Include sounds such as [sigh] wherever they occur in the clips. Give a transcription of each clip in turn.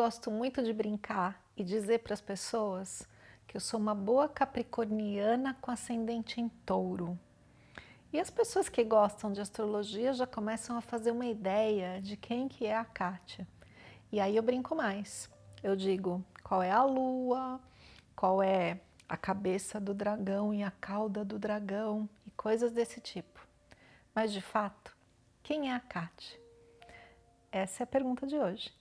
gosto muito de brincar e dizer para as pessoas que eu sou uma boa capricorniana com ascendente em touro. E as pessoas que gostam de astrologia já começam a fazer uma ideia de quem que é a Kátia. E aí eu brinco mais. Eu digo qual é a lua, qual é a cabeça do dragão e a cauda do dragão e coisas desse tipo. Mas de fato, quem é a Kátia? Essa é a pergunta de hoje.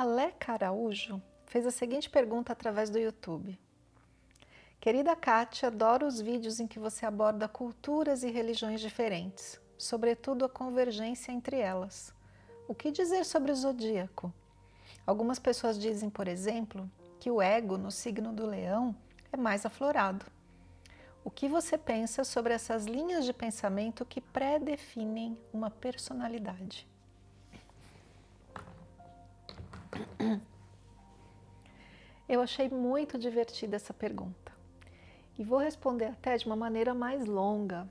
Aleca Araújo fez a seguinte pergunta através do YouTube. Querida Kátia, adoro os vídeos em que você aborda culturas e religiões diferentes, sobretudo a convergência entre elas. O que dizer sobre o zodíaco? Algumas pessoas dizem, por exemplo, que o ego no signo do leão é mais aflorado. O que você pensa sobre essas linhas de pensamento que pré-definem uma personalidade? [clears throat] Eu achei muito divertida essa pergunta e vou responder até de uma maneira mais longa.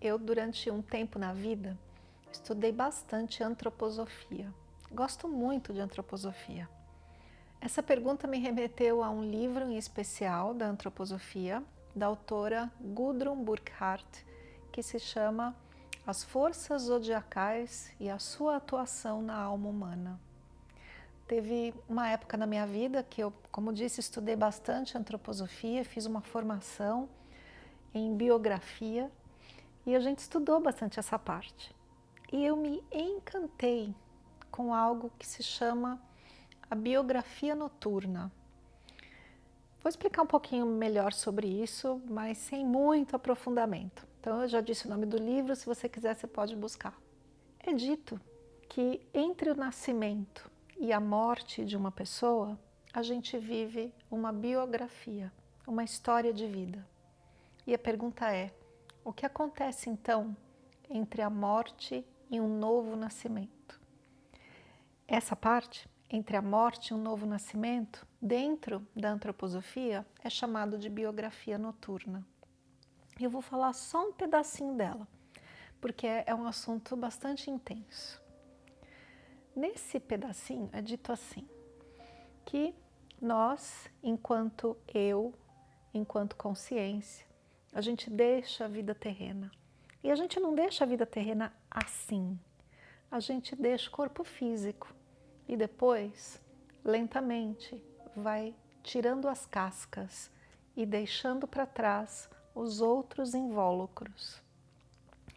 Eu, durante um tempo na vida, estudei bastante antroposofia. Gosto muito de antroposofia. Essa pergunta me remeteu a um livro em especial da antroposofia, da autora Gudrun Burkhardt, que se chama As Forças Zodiacais e a Sua Atuação na Alma Humana. Teve uma época na minha vida que eu, como disse, estudei bastante antroposofia, fiz uma formação em biografia e a gente estudou bastante essa parte. E eu me encantei com algo que se chama a biografia noturna. Vou explicar um pouquinho melhor sobre isso, mas sem muito aprofundamento. Então eu já disse o nome do livro, se você quiser você pode buscar. É dito que entre o nascimento e a morte de uma pessoa, a gente vive uma biografia, uma história de vida. E a pergunta é, o que acontece então entre a morte e um novo nascimento? Essa parte, entre a morte e um novo nascimento, dentro da antroposofia, é chamado de biografia noturna. Eu vou falar só um pedacinho dela, porque é um assunto bastante intenso. Nesse pedacinho é dito assim, que nós, enquanto eu, enquanto consciência, a gente deixa a vida terrena. E a gente não deixa a vida terrena assim. A gente deixa o corpo físico e depois, lentamente, vai tirando as cascas e deixando para trás os outros invólucros.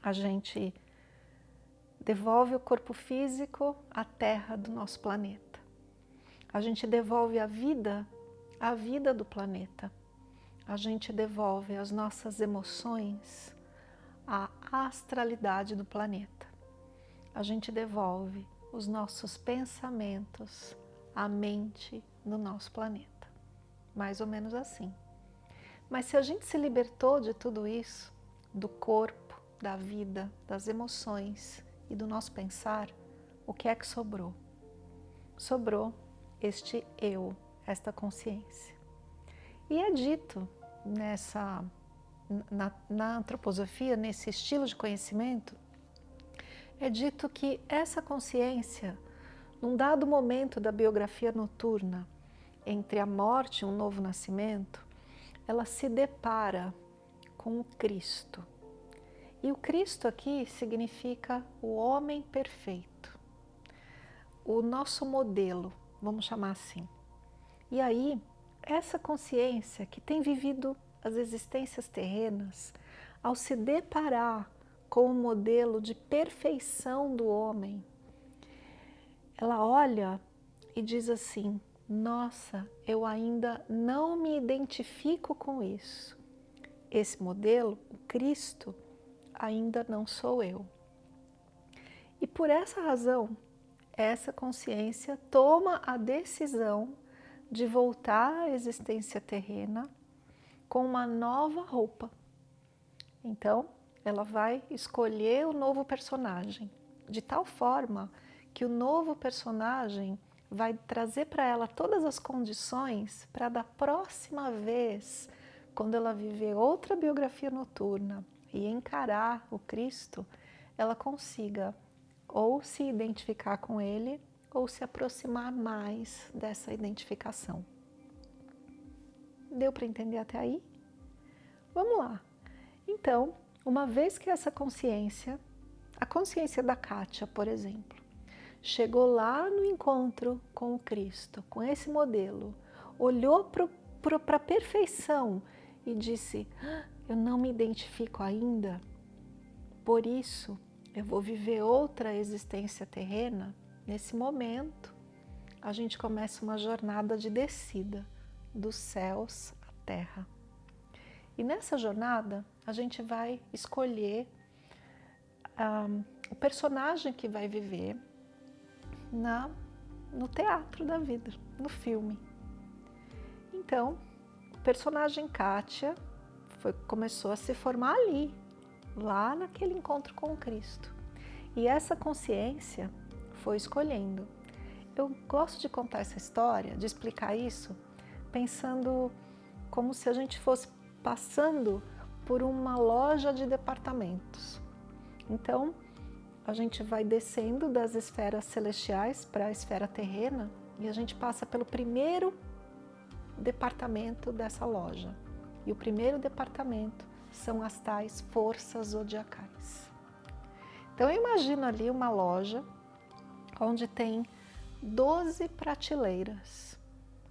A gente devolve o corpo físico à terra do nosso planeta. A gente devolve a vida à vida do planeta. A gente devolve as nossas emoções à astralidade do planeta. A gente devolve os nossos pensamentos à mente do nosso planeta. Mais ou menos assim. Mas se a gente se libertou de tudo isso, do corpo, da vida, das emoções, e do nosso pensar, o que é que sobrou? Sobrou este eu, esta consciência. E é dito nessa, na, na antroposofia, nesse estilo de conhecimento, é dito que essa consciência, num dado momento da biografia noturna, entre a morte e um novo nascimento, ela se depara com o Cristo, e o Cristo aqui significa o homem perfeito, o nosso modelo, vamos chamar assim. E aí, essa consciência que tem vivido as existências terrenas, ao se deparar com o modelo de perfeição do homem, ela olha e diz assim, nossa, eu ainda não me identifico com isso. Esse modelo, o Cristo, ainda não sou eu. E por essa razão, essa consciência toma a decisão de voltar à existência terrena com uma nova roupa. Então, ela vai escolher o novo personagem, de tal forma que o novo personagem vai trazer para ela todas as condições para da próxima vez, quando ela viver outra biografia noturna, e encarar o Cristo, ela consiga ou se identificar com ele ou se aproximar mais dessa identificação. Deu para entender até aí? Vamos lá. Então, uma vez que essa consciência, a consciência da Kátia, por exemplo, chegou lá no encontro com o Cristo, com esse modelo, olhou para a perfeição e disse, ah, eu não me identifico ainda, por isso eu vou viver outra existência terrena, nesse momento a gente começa uma jornada de descida dos céus à terra. E nessa jornada a gente vai escolher um, o personagem que vai viver na, no teatro da vida, no filme. Então, o personagem Kátia foi, começou a se formar ali, lá naquele encontro com Cristo. E essa consciência foi escolhendo. Eu gosto de contar essa história, de explicar isso, pensando como se a gente fosse passando por uma loja de departamentos. Então, a gente vai descendo das esferas celestiais para a esfera terrena e a gente passa pelo primeiro departamento dessa loja. E o primeiro departamento são as tais forças zodiacais. Então eu imagino ali uma loja onde tem 12 prateleiras.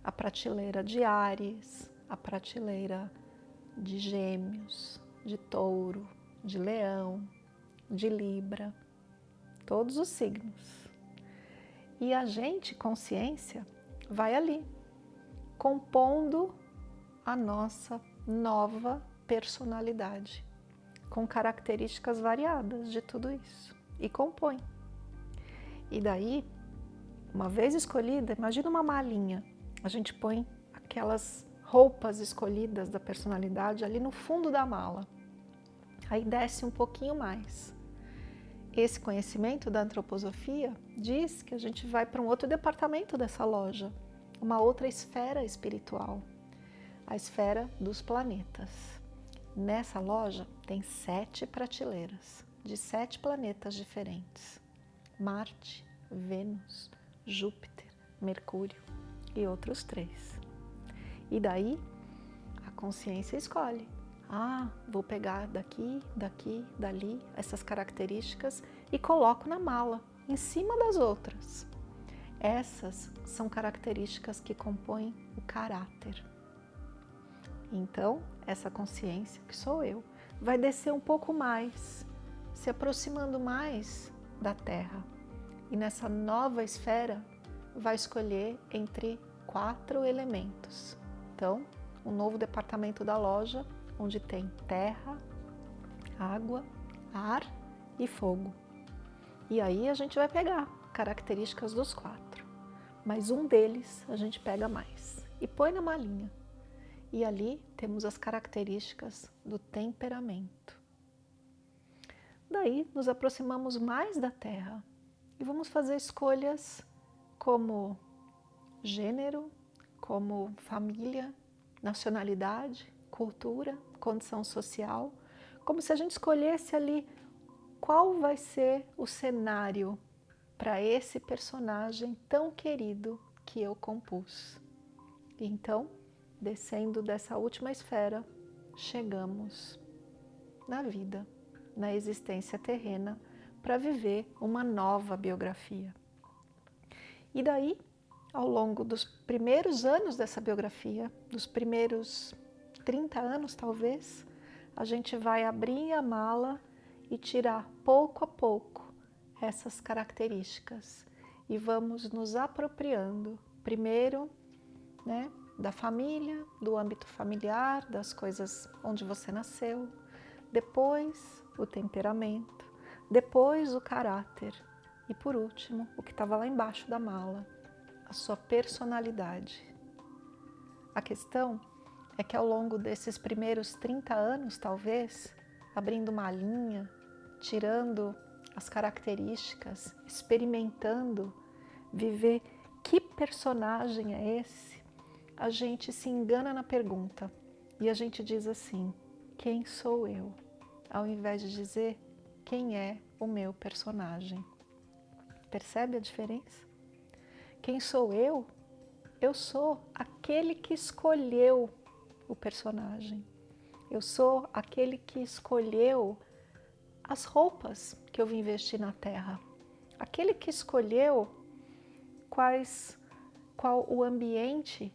A prateleira de Ares, a prateleira de Gêmeos, de Touro, de Leão, de Libra, todos os signos. E a gente, consciência, vai ali, compondo a nossa nova personalidade, com características variadas de tudo isso, e compõe. E daí, uma vez escolhida, imagina uma malinha, a gente põe aquelas roupas escolhidas da personalidade ali no fundo da mala. Aí desce um pouquinho mais. Esse conhecimento da antroposofia diz que a gente vai para um outro departamento dessa loja, uma outra esfera espiritual, a esfera dos planetas. Nessa loja tem sete prateleiras de sete planetas diferentes. Marte, Vênus, Júpiter, Mercúrio e outros três. E daí a consciência escolhe. Ah, vou pegar daqui, daqui, dali essas características e coloco na mala, em cima das outras. Essas são características que compõem o caráter. Então, essa consciência, que sou eu, vai descer um pouco mais, se aproximando mais da Terra. E nessa nova esfera, vai escolher entre quatro elementos. Então, um novo departamento da loja, onde tem terra, água, ar e fogo. E aí a gente vai pegar características dos quatro, mas um deles a gente pega mais e põe na malinha. E ali temos as características do temperamento. Daí nos aproximamos mais da Terra e vamos fazer escolhas como gênero, como família, nacionalidade, cultura, condição social, como se a gente escolhesse ali qual vai ser o cenário para esse personagem tão querido que eu compus. Então, descendo dessa última esfera, chegamos na vida, na existência terrena, para viver uma nova biografia. E daí, ao longo dos primeiros anos dessa biografia, dos primeiros 30 anos talvez, a gente vai abrir a mala e tirar pouco a pouco essas características e vamos nos apropriando, primeiro, né, da família, do âmbito familiar, das coisas onde você nasceu, depois o temperamento, depois o caráter e por último, o que estava lá embaixo da mala, a sua personalidade. A questão é que ao longo desses primeiros 30 anos, talvez, abrindo uma linha, tirando as características, experimentando, viver que personagem é esse, a gente se engana na pergunta e a gente diz assim, quem sou eu? Ao invés de dizer quem é o meu personagem. Percebe a diferença? Quem sou eu? Eu sou aquele que escolheu o personagem. Eu sou aquele que escolheu as roupas que eu vim vestir na Terra. Aquele que escolheu quais, qual o ambiente,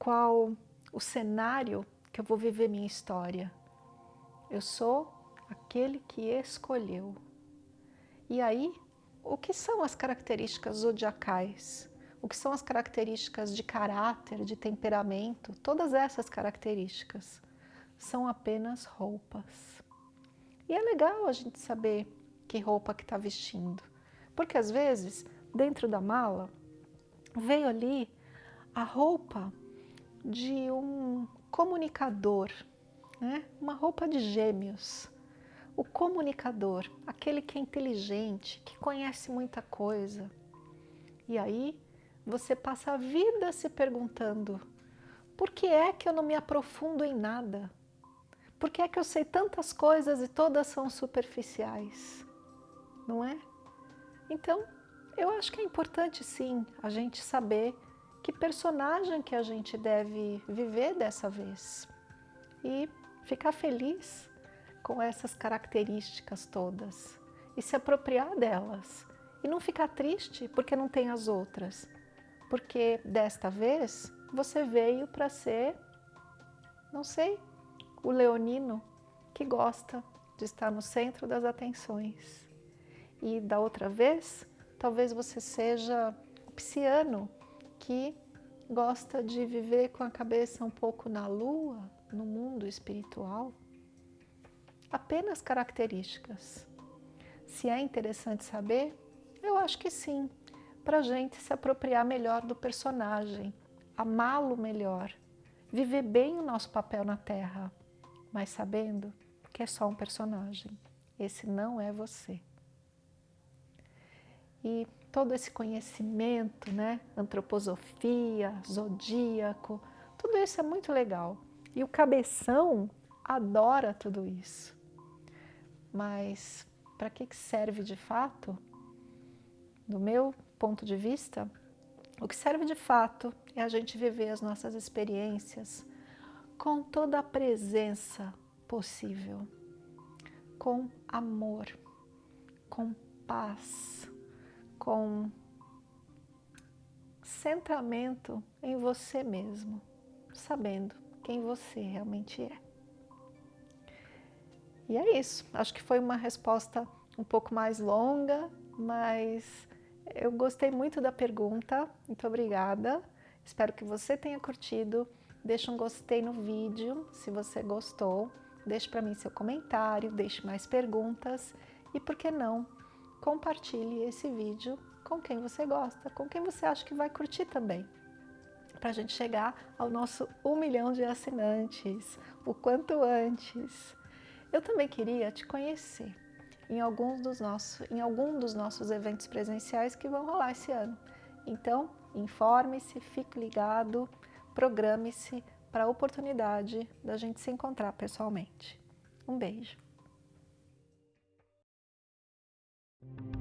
qual o cenário que eu vou viver minha história. Eu sou aquele que escolheu. E aí, o que são as características zodiacais? O que são as características de caráter, de temperamento? Todas essas características são apenas roupas. E é legal a gente saber que roupa que está vestindo. Porque às vezes, dentro da mala, veio ali a roupa de um comunicador, né? uma roupa de gêmeos. O comunicador, aquele que é inteligente, que conhece muita coisa. E aí você passa a vida se perguntando, por que é que eu não me aprofundo em nada? Por que é que eu sei tantas coisas e todas são superficiais? Não é? Então, eu acho que é importante sim a gente saber que personagem que a gente deve viver dessa vez e ficar feliz com essas características todas e se apropriar delas e não ficar triste porque não tem as outras, porque desta vez você veio para ser, não sei, o leonino que gosta de estar no centro das atenções. E da outra vez, talvez você seja o pisciano que gosta de viver com a cabeça um pouco na lua, no mundo espiritual. Apenas características. Se é interessante saber, eu acho que sim, para a gente se apropriar melhor do personagem, amá-lo melhor, viver bem o nosso papel na Terra mas sabendo que é só um personagem. Esse não é você. E todo esse conhecimento, né, antroposofia, zodíaco, tudo isso é muito legal. E o cabeção adora tudo isso. Mas para que serve de fato? Do meu ponto de vista, o que serve de fato é a gente viver as nossas experiências com toda a presença possível, com amor, com paz, com centramento em você mesmo, sabendo quem você realmente é. E é isso, acho que foi uma resposta um pouco mais longa, mas eu gostei muito da pergunta, muito obrigada. Espero que você tenha curtido. Deixe um gostei no vídeo se você gostou. Deixe para mim seu comentário, deixe mais perguntas e, por que não, compartilhe esse vídeo com quem você gosta, com quem você acha que vai curtir também. Para a gente chegar ao nosso um milhão de assinantes, o quanto antes. Eu também queria te conhecer em, alguns dos nossos, em algum dos nossos eventos presenciais que vão rolar esse ano. Então, informe-se, fique ligado, programe-se para a oportunidade da gente se encontrar pessoalmente. Um beijo! Thank you.